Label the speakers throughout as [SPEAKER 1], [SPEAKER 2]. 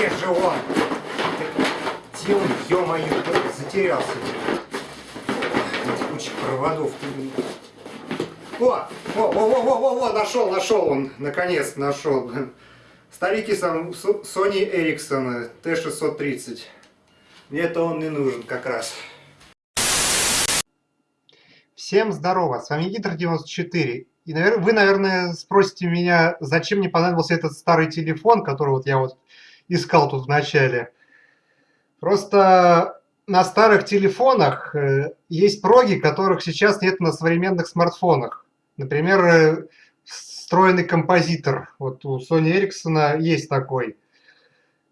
[SPEAKER 1] Где же он? Он, ё-моё, затерялся. Куча проводов. О, о, о, о, о, о, нашел, нашел он, наконец нашел. Старики сам Sony Ericsson T630. Мне это он не нужен как раз. Всем здорово, с вами Гидр94. И вы, наверное, спросите меня, зачем мне понадобился этот старый телефон, который вот я вот искал тут в начале. Просто на старых телефонах э, есть проги, которых сейчас нет на современных смартфонах. Например, э, встроенный композитор. Вот у Sony Ericsson есть такой.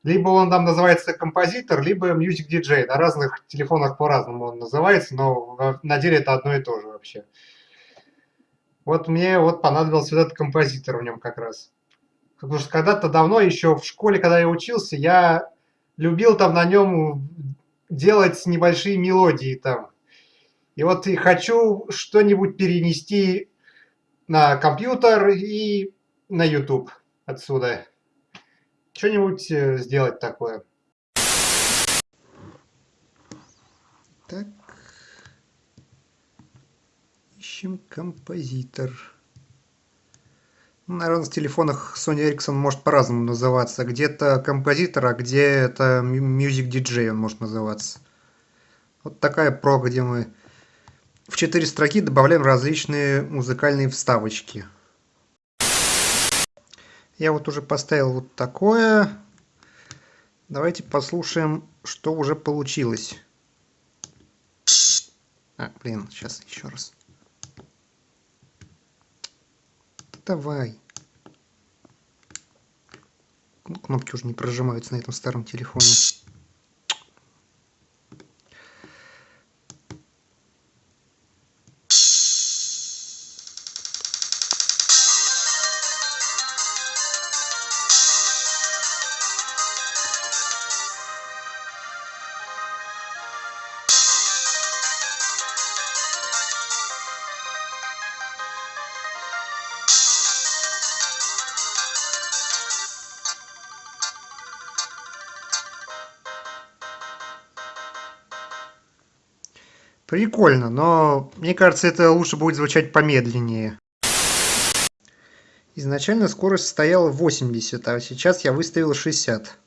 [SPEAKER 1] Либо он там называется композитор, либо Music DJ. На разных телефонах по-разному он называется, но на деле это одно и то же вообще. Вот мне вот понадобился этот композитор в нем как раз. Потому что когда-то давно, еще в школе, когда я учился, я любил там на нем делать небольшие мелодии там. И вот и хочу что-нибудь перенести на компьютер и на YouTube отсюда. Что-нибудь э, сделать такое. Так. Ищем композитор. Наверное, в телефонах Sony Ericsson может по-разному называться. Где-то композитор, а где это Music DJ он может называться. Вот такая про, где мы в четыре строки добавляем различные музыкальные вставочки. Я вот уже поставил вот такое. Давайте послушаем, что уже получилось. А, блин, сейчас еще раз. Ну, кнопки уже не прожимаются на этом старом телефоне. Прикольно, но мне кажется, это лучше будет звучать помедленнее. Изначально скорость стояла 80, а сейчас я выставил 60.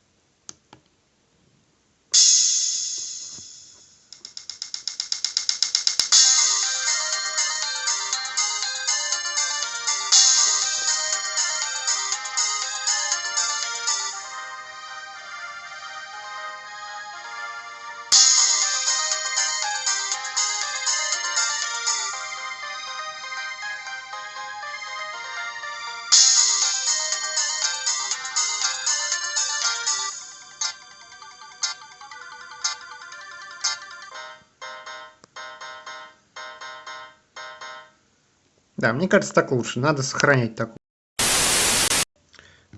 [SPEAKER 1] Да, мне кажется, так лучше. Надо сохранять такую.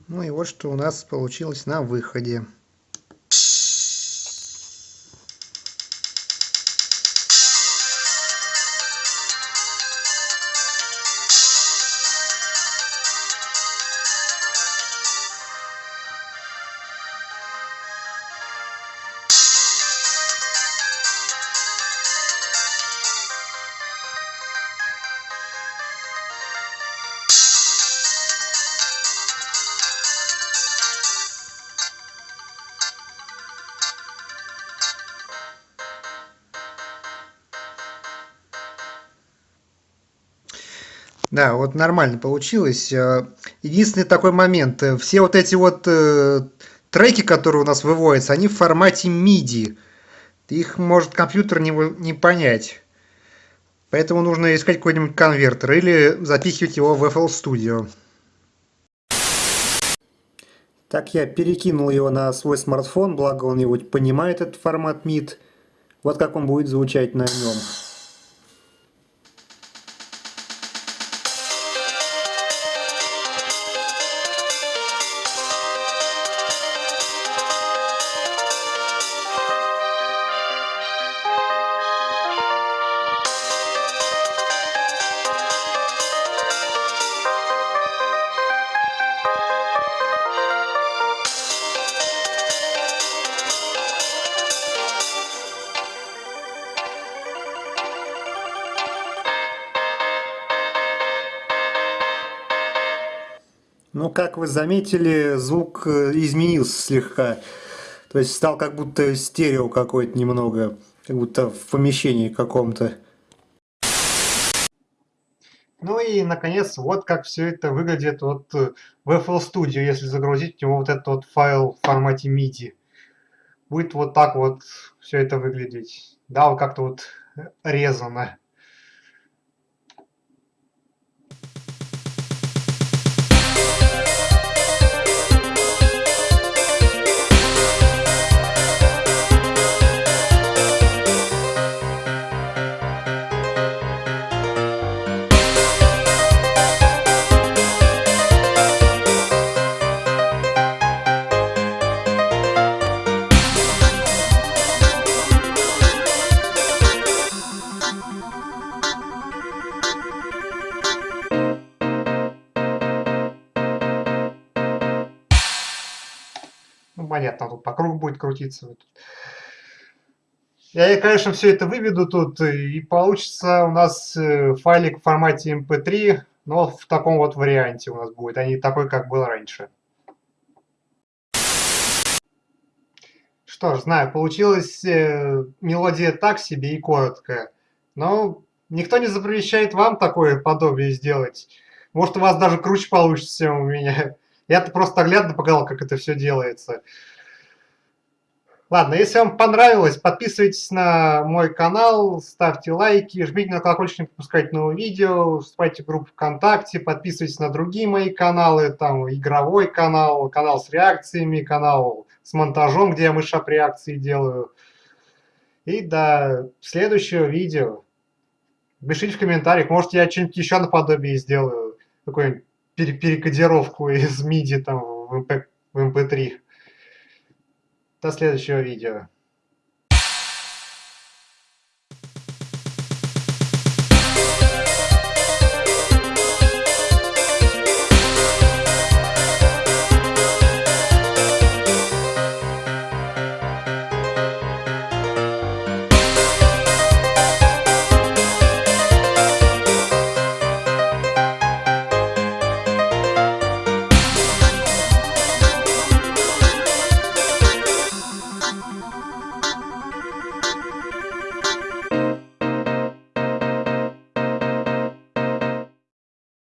[SPEAKER 1] Ну и вот что у нас получилось на выходе. Да, вот нормально получилось. Э, единственный такой момент. Э, все вот эти вот э, треки, которые у нас выводятся, они в формате MIDI. Их может компьютер не, не понять. Поэтому нужно искать какой-нибудь конвертер или запихивать его в FL Studio. Так я перекинул его на свой смартфон, благо он его понимает, этот формат MID. Вот как он будет звучать на нем.
[SPEAKER 2] Ну, как вы заметили, звук э, изменился слегка. То есть стал как будто стерео какой-то немного, как будто в помещении каком-то.
[SPEAKER 1] Ну и, наконец, вот как все это выглядит вот э, в FL Studio, если загрузить в него вот этот вот файл в формате MIDI. Будет вот так вот все это выглядеть. Да, вот как-то вот резано. Ну, понятно, тут по кругу будет крутиться. Я, конечно, все это выведу тут, и получится у нас э, файлик в формате MP3, эм но в таком вот варианте у нас будет, а не такой, как был раньше. Что ж, знаю, получилась э, мелодия так себе и короткая, но никто не запрещает вам такое подобие сделать. Может, у вас даже круче получится, чем у меня. Я-то просто оглядно показал, как это все делается. Ладно, если вам понравилось, подписывайтесь на мой канал, ставьте лайки, жмите на колокольчик, не пропускайте новые видео, вступайте в группу ВКонтакте, подписывайтесь на другие мои каналы, там игровой канал, канал с реакциями, канал с монтажом, где я мышап реакции делаю. И до следующего видео. Пишите в комментариях, может я что-нибудь еще наподобие сделаю, какую-нибудь перекодировку из MIDI там в MP3. До следующего видео.